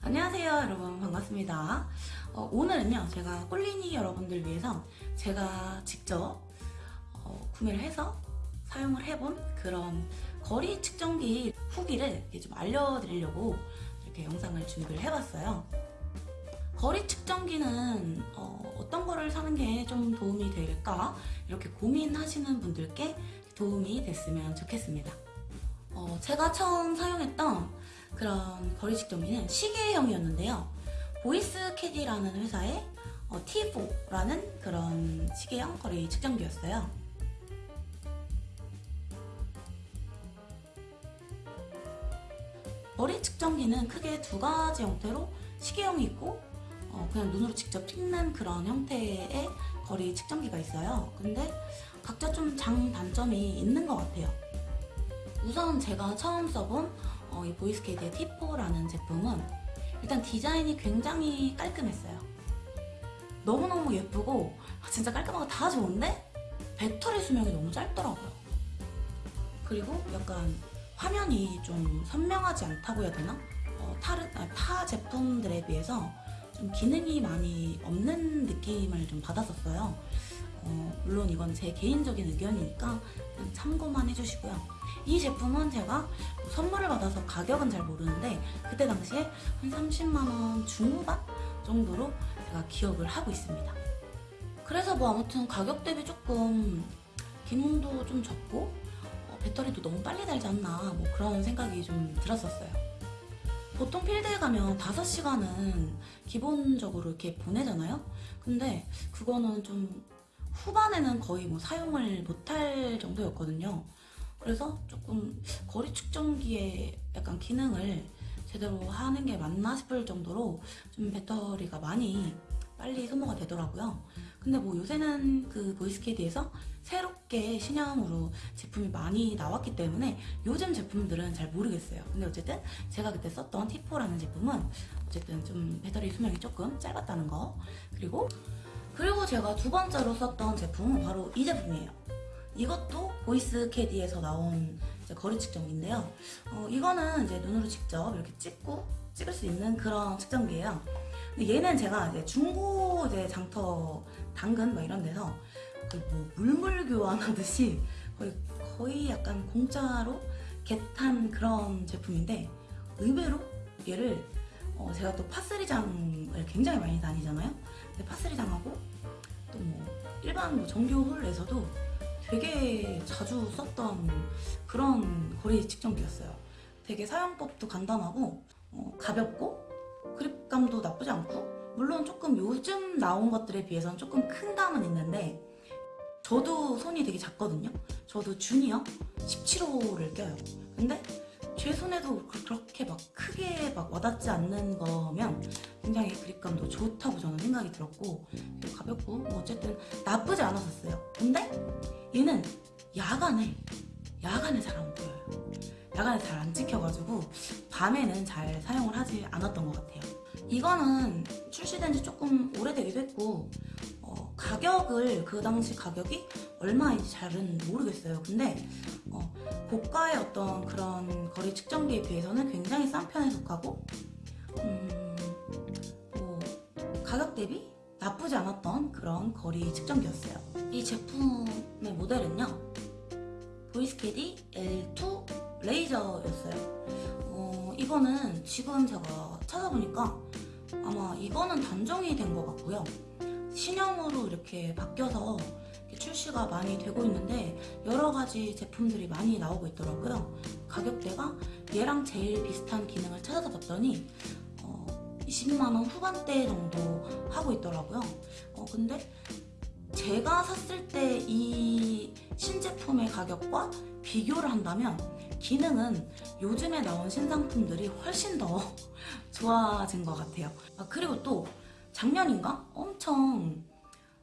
안녕하세요 여러분. 반갑습니다. 어, 오늘은요 제가 꼴리니 여러분들 위해서 제가 직접 어, 구매를 해서 사용을 해본 그런 거리 측정기 후기를 좀 알려드리려고 이렇게 영상을 준비를 해봤어요. 거리 측정기는 어, 떤 거를 사는 게 좀 도움이 될까? 이렇게 고민하시는 분들께 도움이 됐으면 좋겠습니다. 어, 제가 처음 사용했던 그런 거리 측정기는 시계형이었는데요. 보이스 캐디라는 회사의 어, T4라는 그런 시계형 거리 측정기였어요. 거리 측정기는 크게 두 가지 형태로 시계형이 있고 어, 그냥 눈으로 직접 찍는 그런 형태의 거리 측정기가 있어요. 근데 각자 좀 장단점이 있는 것 같아요. 우선 제가 처음 써본 어, 이 보이스캐디의 T4라는 제품은 일단 디자인이 굉장히 깔끔했어요. 너무너무 예쁘고 아, 진짜 깔끔하고 다 좋은데 배터리 수명이 너무 짧더라고요. 그리고 약간 화면이 좀 선명하지 않다고 해야 되나? 어, 타르, 아, 타 제품들에 비해서 좀 기능이 많이 없는 느낌을 좀 받았었어요. 어, 물론 이건 제 개인적인 의견이니까 참고만 해주시고요. 이 제품은 제가 선물을 받아서 가격은 잘 모르는데 그때 당시에 한 30만원 중후반 정도로 제가 기억을 하고 있습니다. 그래서 뭐 아무튼 가격 대비 조금 기능도 좀 적고 어, 배터리도 너무 빨리 달지 않나 뭐 그런 생각이 좀 들었었어요. 보통 필드에 가면 5시간은 기본적으로 이렇게 보내잖아요? 근데 그거는 좀 후반에는 거의 뭐 사용을 못할 정도였거든요. 그래서 조금 거리 측정기의 약간 기능을 제대로 하는 게 맞나 싶을 정도로 좀 배터리가 많이 빨리 소모가 되더라고요. 근데 뭐 요새는 그 보이스캐디에서 새롭게 신형으로 제품이 많이 나왔기 때문에 요즘 제품들은 잘 모르겠어요. 근데 어쨌든 제가 그때 썼던 T4라는 제품은 어쨌든 좀 배터리 수명이 조금 짧았다는 거 그리고 그리고 제가 두 번째로 썼던 제품은 바로 이 제품이에요. 이것도 보이스 캐디에서 나온 거리 측정기인데요. 어, 이거는 이제 눈으로 직접 이렇게 찍고 찍을 수 있는 그런 측정기예요. 근데 얘는 제가 이제 중고 이제 장터 당근 뭐 이런 데서 거의 뭐 물물 교환하듯이 거의 거의 약간 공짜로 겟한 그런 제품인데 의외로 얘를 어, 제가 또 파스리장을 굉장히 많이 다니잖아요. 근데 파스리장하고 또 뭐 일반 뭐 정규 홀에서도 되게 자주 썼던 그런 거리 측정기였어요. 되게 사용법도 간단하고 어, 가볍고 그립감도 나쁘지 않고 물론 조금 요즘 나온 것들에 비해서는 조금 큰 감은 있는데 저도 손이 되게 작거든요. 저도 주니어 17호를 껴요. 근데 제 손에도 그, 그렇게 막 크게 막 와닿지 않는 거면 굉장히 그립감도 좋다고 저는 생각이 들었고 가볍고 뭐 어쨌든 나쁘지 않았었어요. 근데 얘는 야간에 야간에 잘 안 보여요. 야간에 잘 안 찍혀가지고 밤에는 잘 사용을 하지 않았던 것 같아요. 이거는 출시된 지 조금 오래되기도 했고 어, 가격을 그 당시 가격이 얼마인지 잘은 모르겠어요. 근데 어, 고가의 어떤 그런 거리 측정기에 비해서는 굉장히 싼 편에 속하고 음, 뭐 가격 대비 나쁘지 않았던 그런 거리 측정기였어요. 이 제품의 모델은요. 보이스캐디 L2 레이저였어요. 어, 이거는 지금 제가 찾아보니까 아마 이거는 단종이 된 것 같고요. 신형으로 이렇게 바뀌어서 출시가 많이 되고 있는데 여러 가지 제품들이 많이 나오고 있더라고요. 가격대가 얘랑 제일 비슷한 기능을 찾아서 봤더니 20만원 후반대 정도 하고 있더라고요. 어, 근데 제가 샀을 때 이 신제품의 가격과 비교를 한다면 기능은 요즘에 나온 신상품들이 훨씬 더 좋아진 것 같아요. 아, 그리고 또 작년인가? 엄청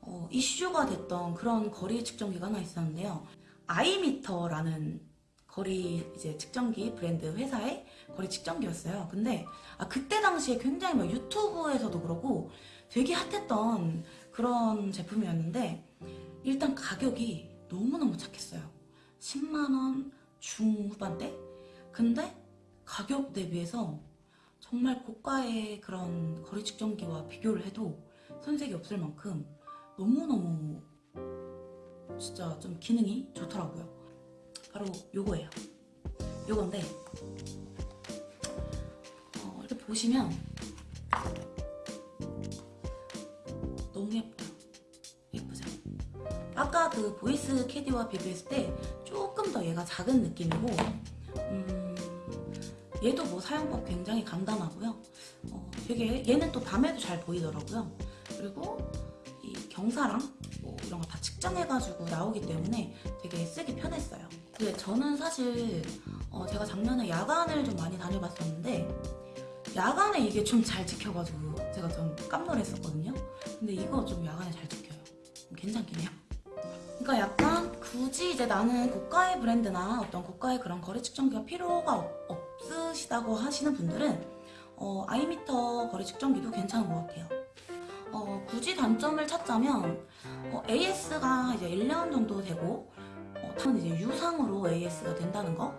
어, 이슈가 됐던 그런 거리 측정기가 하나 있었는데요. 아이미터라는 거리 이제 측정기 브랜드 회사의 거리 측정기였어요. 근데 아, 그때 당시에 굉장히 막 유튜브에서도 그렇고 되게 핫했던 그런 제품이었는데 일단 가격이 너무너무 착했어요. 10만원 중후반대? 근데 가격 대비해서 정말 고가의 그런 거리 측정기와 비교를 해도 손색이 없을 만큼 너무너무 진짜 좀 기능이 좋더라고요. 바로 요거예요. 요건데 어, 이렇게 보시면 너무 예뻐요. 예쁘죠? 아까 그 보이스 캐디와 비교했을 때 조금 더 얘가 작은 느낌이고 음, 얘도 뭐 사용법 굉장히 간단하고요. 어, 되게 얘는 또 밤에도 잘 보이더라고요. 그리고 이 경사랑 뭐 이런 거 다 측정해가지고 나오기 때문에 되게 쓰기 편했어요. 근데 저는 사실 어, 제가 작년에 야간을 좀 많이 다녀봤었는데 야간에 이게 좀 잘 지켜가지고 제가 좀 깜놀했었거든요. 근데 이거 좀 야간에 잘 지켜요. 괜찮긴 해요. 그러니까 약간 굳이 이제 나는 고가의 브랜드나 어떤 고가의 그런 거리 측정기가 필요가 없, 없으시다고 하시는 분들은 어, 아이미터 거리 측정기도 괜찮은 것 같아요. 어, 굳이 단점을 찾자면 어, AS가 이제 1년 정도 되고 어, 다른 이제 유상으로 AS가 된다는 거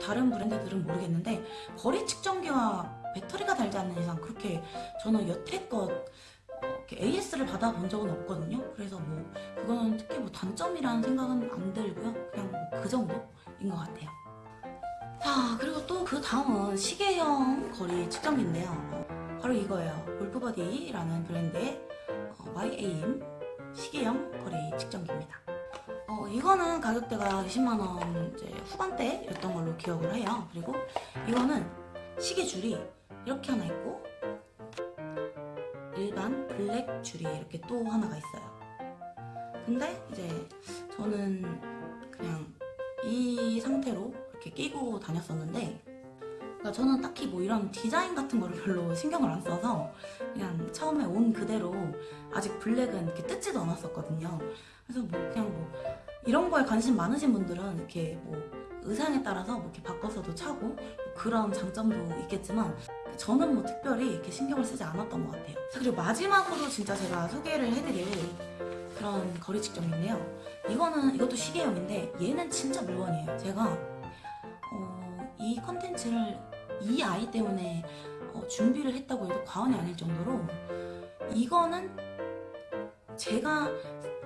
다른 브랜드들은 모르겠는데 거리 측정기와 배터리가 달지 않는 이상 그렇게 저는 여태껏 어, AS를 받아본 적은 없거든요. 그래서 뭐 그거는 특히 뭐 단점이라는 생각은 안 들고요. 그냥 뭐 그 정도인 것 같아요. 자 그리고 또 그 다음은 시계형 거리 측정기인데요. 어, 바로 이거예요. 골프버디라는 브랜드의 어, 마이에임 시계형 거리 측정기입니다. 어, 이거는 가격대가 20만원 이제 후반대였던 걸로 기억을 해요. 그리고 이거는 시계 줄이 이렇게 하나 있고 일반 블랙 줄이 이렇게 또 하나가 있어요. 근데 이제 저는 그냥 이 상태로 이렇게 끼고 다녔었는데 그러니까 저는 딱히 뭐 이런 디자인 같은 거를 별로 신경을 안 써서 그냥 처음에 온 그대로 아직 블랙은 이렇게 뜯지도 않았었거든요. 그래서 뭐 그냥 뭐 이런 거에 관심 많으신 분들은 이렇게 뭐 의상에 따라서 뭐 이렇게 바꿔서도 차고 뭐 그런 장점도 있겠지만 저는 뭐 특별히 이렇게 신경을 쓰지 않았던 것 같아요. 자, 그리고 마지막으로 진짜 제가 소개를 해드릴 그런 거리 측정인데요. 이거는 이것도 시계형인데 얘는 진짜 물건이에요. 제가 어, 이 컨텐츠를 이 아이 때문에 어, 준비를 했다고 해도 과언이 아닐 정도로 이거는 제가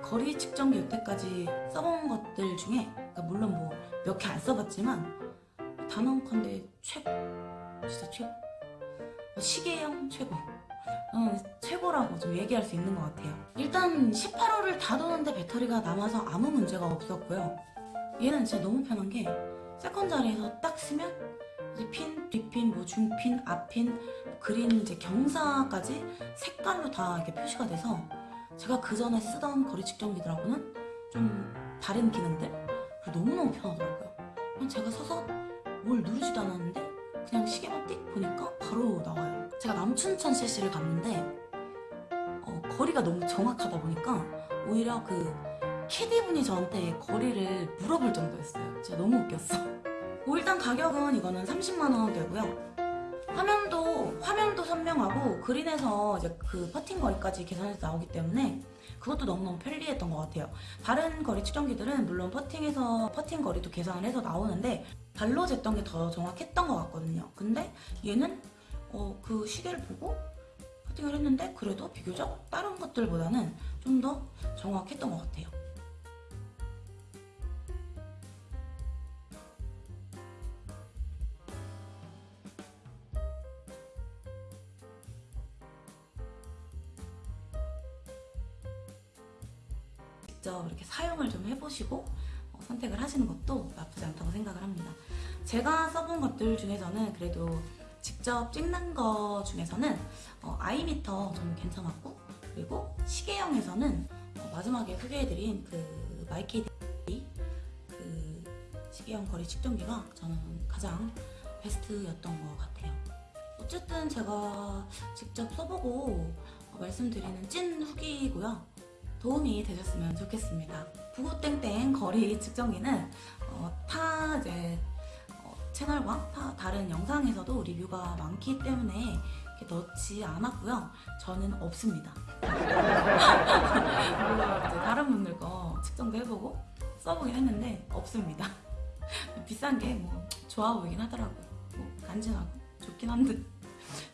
거리 측정기 여태까지 써본 것들 중에 그러니까 물론 뭐 몇 개 안 써봤지만 단언컨대 최고 진짜 최고. 시계형 최고. 어, 최고라고 좀 얘기할 수 있는 것 같아요. 일단 18호를 다 도는데 배터리가 남아서 아무 문제가 없었고요. 얘는 진짜 너무 편한 게 second 자리에서 딱 쓰면 이제 핀, 뒷핀, 뭐 중핀, 앞핀, 그린 이제 경사까지 색깔로 다 이렇게 표시가 돼서 제가 그 전에 쓰던 거리 측정기들하고는 좀 다른 기능들 그리고 너무너무 편하더라고요. 그냥 제가 서서 뭘 누르지도 않았는데 그냥 시계만 띡 보니까 바로 나와요. 제가 남춘천 CC를 갔는데 어, 거리가 너무 정확하다 보니까 오히려 그 캐디분이 저한테 거리를 물어볼 정도였어요. 진짜 너무 웃겼어. 뭐 일단 가격은 이거는 30만 원 되고요. 화면도 화면도 선명하고 그린에서 이제 그 퍼팅 거리까지 계산해서 나오기 때문에 그것도 너무너무 편리했던 것 같아요. 다른 거리 측정기들은 물론 퍼팅에서 퍼팅 거리도 계산을 해서 나오는데 발로 쟀던 게 더 정확했던 것 같거든요. 근데 얘는 어, 그 시계를 보고 퍼팅을 했는데 그래도 비교적 다른 것들보다는 좀 더 정확했던 것 같아요. 직접 이렇게 사용을 좀 해보시고 어, 선택을 하시는 것도 나쁘지 않다고 생각을 합니다. 제가 써본 것들 중에서는 그래도 직접 찍는 거 중에서는 어, 아이미터 좀 괜찮았고 그리고 시계형에서는 어, 마지막에 소개해드린 그 마이캐디 그 시계형 거리 측정기가 저는 가장 베스트였던 것 같아요. 어쨌든 제가 직접 써보고 어, 말씀드리는 찐 후기고요. 도움이 되셨으면 좋겠습니다. 부고땡땡 거리 측정기는 어, 타 이제 어, 채널과 타 다른 영상에서도 리뷰가 많기 때문에 넣지 않았고요. 저는 없습니다. 다른 분들 거 측정도 해보고 써보긴 했는데 없습니다. 비싼 게 뭐 좋아 보이긴 하더라고요. 뭐 간지나고 좋긴 한데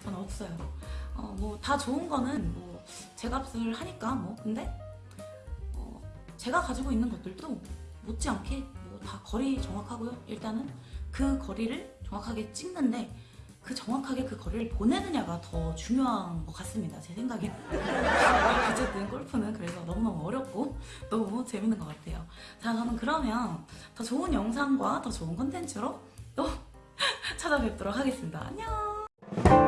저는 없어요. 어, 뭐 다 좋은 거는 뭐 제 값을 하니까 뭐 근데 어, 제가 가지고 있는 것들도 못지않게 뭐 다 거리 정확하고요. 일단은 그 거리를 정확하게 찍는데 그 정확하게 그 거리를 보내느냐가 더 중요한 것 같습니다. 제 생각에. 어쨌든 골프는 그래서 너무너무 어렵고 너무 재밌는 것 같아요. 자, 저는 그러면 더 좋은 영상과 더 좋은 컨텐츠로 또 찾아뵙도록 하겠습니다. 안녕!